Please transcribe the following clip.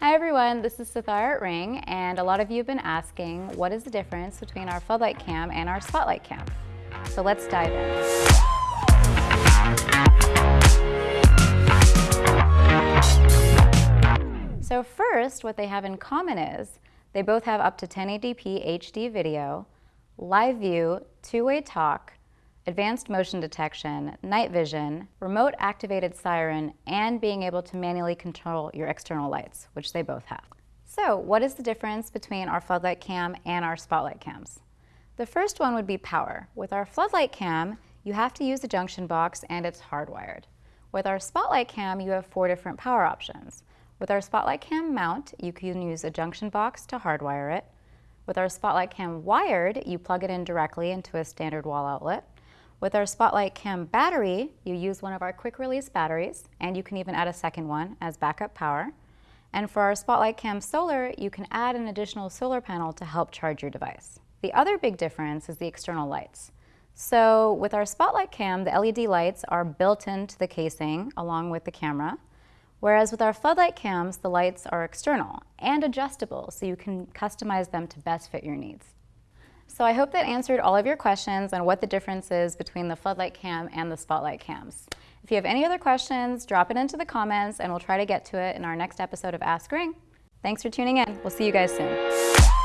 Hi everyone, this is Sathara at Ring, and a lot of you have been asking what is the difference between our floodlight cam and our spotlight cam. So let's dive in. So first, what they have in common is they both have up to 1080p HD video, live view, two-way talk, advanced motion detection, night vision, remote activated siren, and being able to manually control your external lights, which they both have. So what is the difference between our floodlight cam and our spotlight cams? The first one would be power. With our floodlight cam, you have to use a junction box and it's hardwired. With our spotlight cam, you have four different power options. With our spotlight cam mount, you can use a junction box to hardwire it. With our spotlight cam wired, you plug it in directly into a standard wall outlet. With our Spotlight Cam battery, you use one of our quick release batteries, and you can even add a second one as backup power. And for our Spotlight Cam Solar, you can add an additional solar panel to help charge your device. The other big difference is the external lights. So with our Spotlight Cam, the LED lights are built into the casing along with the camera, whereas with our floodlight cams, the lights are external and adjustable so you can customize them to best fit your needs. So I hope that answered all of your questions on what the difference is between the floodlight cam and the spotlight cams. If you have any other questions, drop it into the comments and we'll try to get to it in our next episode of Ask Ring. Thanks for tuning in. We'll see you guys soon.